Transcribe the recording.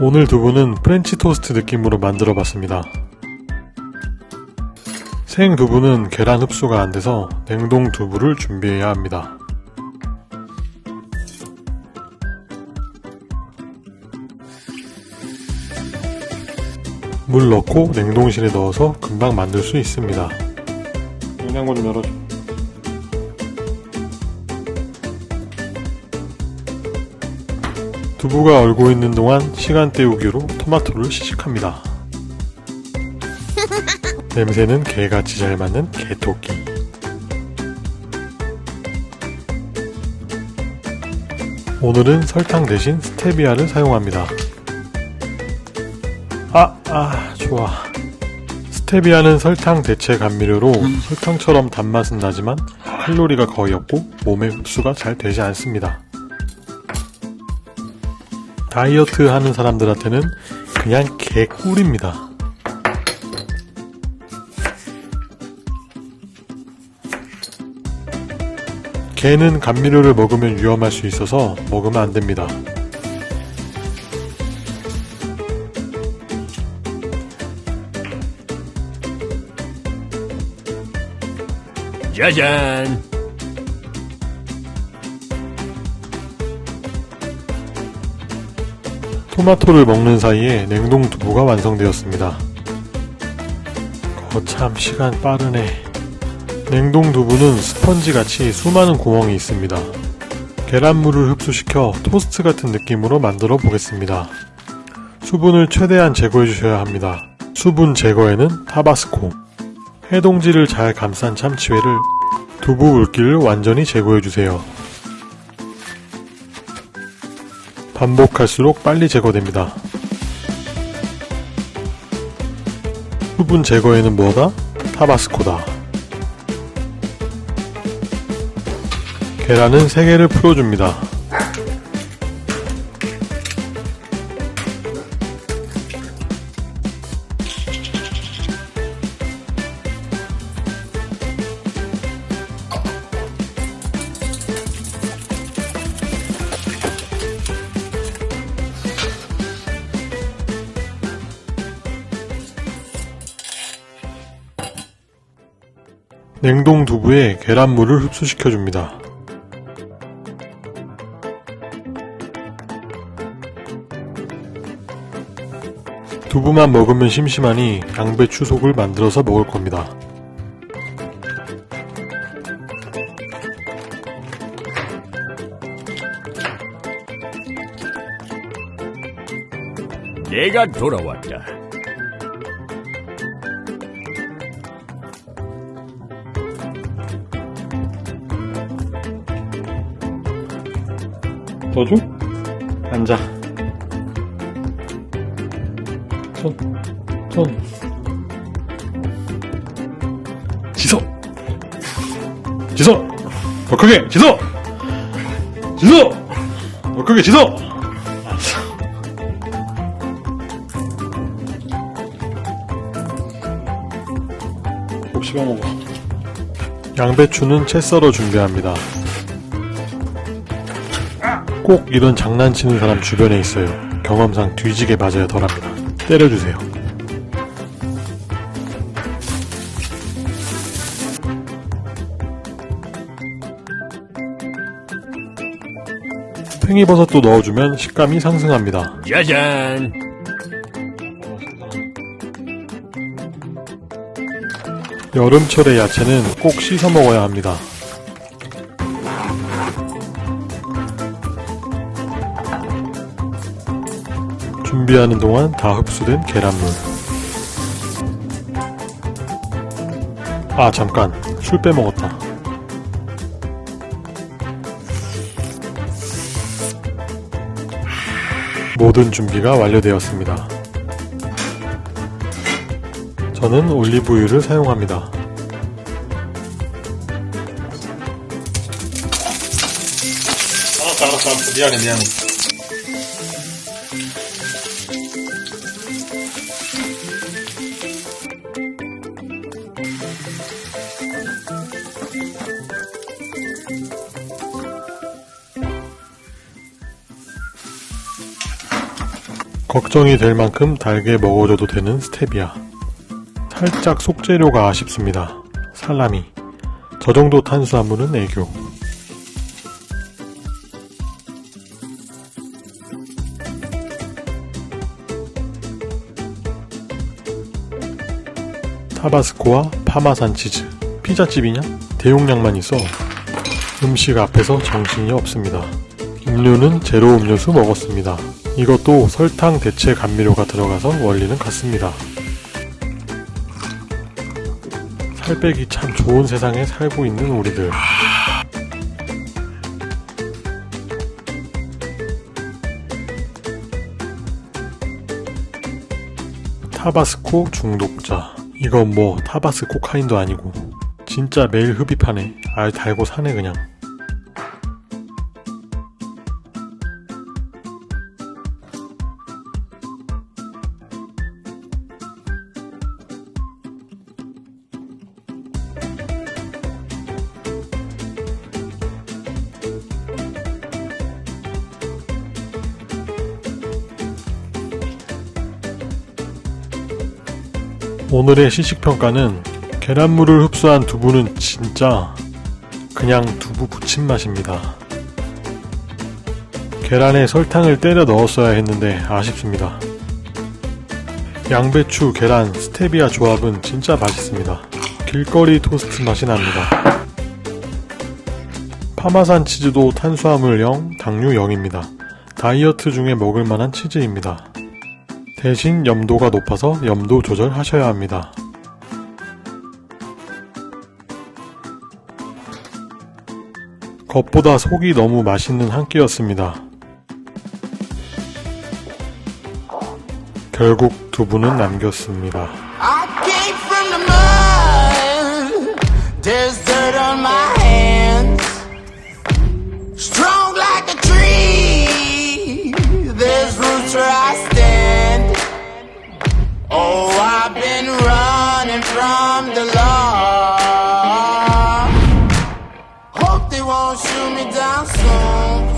오늘 두부는 프렌치 토스트 느낌으로 만들어 봤습니다. 생 두부는 계란 흡수가 안 돼서 냉동 두부를 준비해야 합니다. 물 넣고 냉동실에 넣어서 금방 만들 수 있습니다. 냉장고 좀 열어줘. 두부가 얼고 있는 동안 시간 때우기로 토마토를 시식합니다. 냄새는 개같이 잘 맞는 개토끼. 오늘은 설탕 대신 스테비아를 사용합니다. 아, 아, 좋아. 스테비아는 설탕 대체 감미료로 설탕처럼 단맛은 나지만 칼로리가 거의 없고 몸에 흡수가 잘 되지 않습니다. 다이어트 하는 사람들한테는 그냥 개꿀입니다. 개는 감미료를 먹으면 위험할 수 있어서 먹으면 안 됩니다. 짜잔! 토마토를 먹는 사이에 냉동 두부가 완성되었습니다. 거참 시간 빠르네. 냉동 두부는 스펀지같이 수많은 구멍이 있습니다. 계란물을 흡수시켜 토스트 같은 느낌으로 만들어 보겠습니다. 수분을 최대한 제거해 주셔야 합니다. 수분 제거에는 타바스코, 해동지를 잘 감싼 참치회를 두부 물기를 완전히 제거해 주세요. 반복할수록 빨리 제거됩니다. 수분 제거에는 뭐다? 타바스코다. 계란은 3개를 풀어줍니다. 냉동 두부에 계란물을 흡수시켜줍니다. 두부만 먹으면 심심하니 양배추 속을 만들어서 먹을 겁니다. 내가 돌아왔다. 더 줘? 앉아. 손, 손. 지소! 지소! 더 크게! 지소! 지소! 더 크게. 꼭 씹어먹어. 양배추는 채 썰어 준비합니다. 꼭 이런 장난치는 사람 주변에 있어요. 경험상 뒤지게 맞아야 덜합니다. 때려주세요. 팽이버섯도 넣어주면 식감이 상승합니다. 짜잔! 여름철의 야채는 꼭 씻어 먹어야 합니다. 준비하는 동안 다 흡수된 계란물. 아, 잠깐. 술 빼먹었다. 모든 준비가 완료되었습니다. 저는 올리브유를 사용합니다. 알았어, 알았어, 알았어. 미안해, 미안해. 걱정이 될 만큼 달게 먹어줘도 되는 스테비아. 살짝 속재료가 아쉽습니다. 살라미. 저 정도 탄수화물은 애교. 타바스코와 파마산 치즈. 피자집이냐? 대용량만 있어. 음식 앞에서 정신이 없습니다. 음료는 제로 음료수 먹었습니다. 이것도 설탕 대체 감미료가 들어가서 원리는 같습니다. 살 빼기 참 좋은 세상에 살고 있는 우리들. 타바스코 중독자. 이건 뭐 타바스 코카인도 아니고 진짜 매일 흡입하네. 알 달고 사네 그냥. 오늘의 시식평가는 계란물을 흡수한 두부는 진짜 그냥 두부 부침 맛입니다. 계란에 설탕을 때려 넣었어야 했는데 아쉽습니다. 양배추, 계란, 스테비아 조합은 진짜 맛있습니다. 길거리 토스트 맛이 납니다. 파마산 치즈도 탄수화물 0, 당류 0입니다. 다이어트 중에 먹을 만한 치즈입니다. 대신 염도가 높아서 염도 조절하셔야 합니다. 겉보다 속이 너무 맛있는 한 끼였습니다. 결국 두부는 남겼습니다. they won't shoot me down soon.